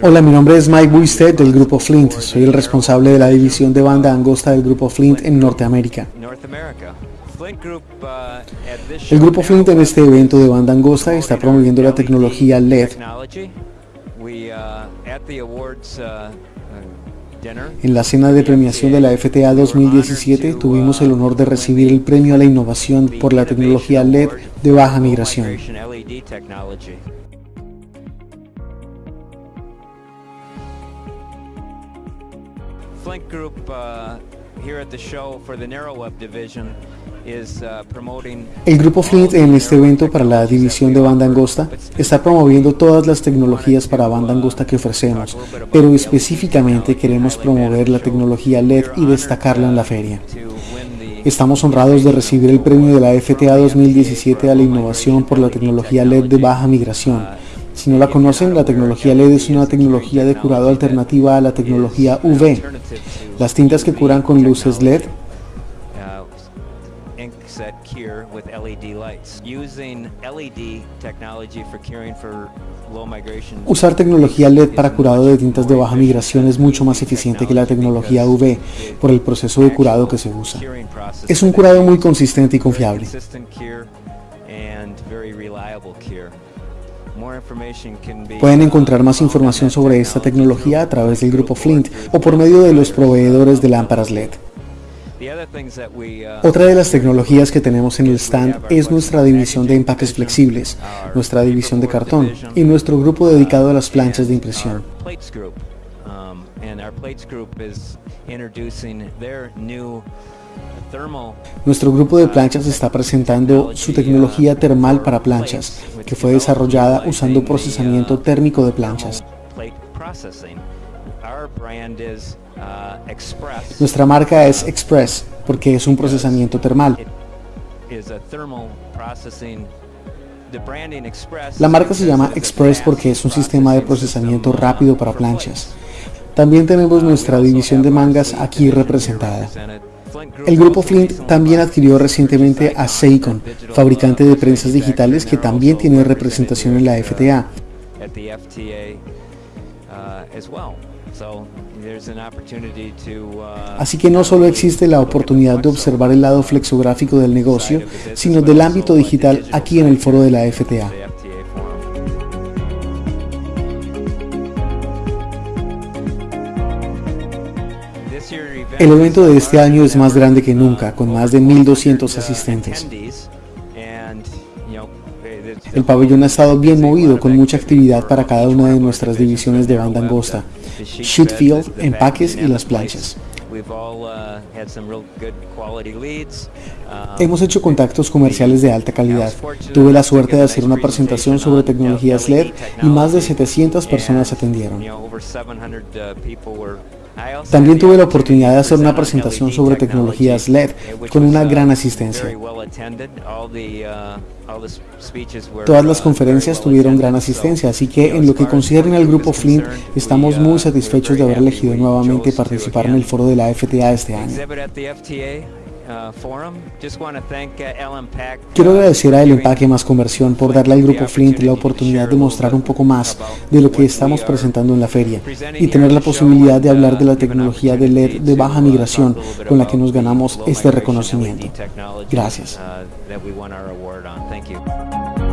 Hola, mi nombre es Mike Buisted del grupo Flint. Soy el responsable de la división de banda angosta del grupo Flint en Norteamérica. El grupo Flint en este evento de banda angosta está promoviendo la tecnología LED. En la cena de premiación de la FTA 2017 tuvimos el honor de recibir el premio a la innovación por la tecnología LED de baja migración. El grupo Flint en este evento para la división de banda angosta está promoviendo todas las tecnologías para banda angosta que ofrecemos, pero específicamente queremos promover la tecnología LED y destacarla en la feria. Estamos honrados de recibir el premio de la FTA 2017 a la innovación por la tecnología LED de baja migración si no la conocen, la tecnología LED es una tecnología de curado alternativa a la tecnología UV. Las tintas que curan con luces LED Usar tecnología LED para curado de tintas de baja migración es mucho más eficiente que la tecnología UV por el proceso de curado que se usa. Es un curado muy consistente y confiable. Pueden encontrar más información sobre esta tecnología a través del grupo Flint o por medio de los proveedores de lámparas LED. Otra de las tecnologías que tenemos en el stand es nuestra división de empaques flexibles, nuestra división de cartón y nuestro grupo dedicado a las planchas de impresión. Nuestro grupo de planchas está presentando su tecnología termal para planchas, que fue desarrollada usando procesamiento térmico de planchas. Nuestra marca es Express porque es un procesamiento termal. La marca se llama Express porque es un sistema de procesamiento rápido para planchas. También tenemos nuestra división de mangas aquí representada. El grupo Flint también adquirió recientemente a Seicon, fabricante de prensas digitales que también tiene representación en la FTA. Así que no solo existe la oportunidad de observar el lado flexográfico del negocio, sino del ámbito digital aquí en el foro de la FTA. El evento de este año es más grande que nunca, con más de 1.200 asistentes. El pabellón ha estado bien movido, con mucha actividad para cada una de nuestras divisiones de banda angosta, sheet empaques y las planchas. Hemos hecho contactos comerciales de alta calidad. Tuve la suerte de hacer una presentación sobre tecnologías LED y más de 700 personas atendieron. También tuve la oportunidad de hacer una presentación sobre tecnologías LED con una gran asistencia. Todas las conferencias tuvieron gran asistencia, así que en lo que concierne al grupo Flint, estamos muy satisfechos de haber elegido nuevamente participar en el foro de la FTA este año. Uh, uh, Quiero agradecer a El Empaque Más Conversión por darle al Grupo Flint la oportunidad de mostrar un poco más de lo que estamos presentando en la feria y tener la posibilidad de hablar de la tecnología de LED de baja migración con la que nos ganamos este reconocimiento. Gracias. Uh,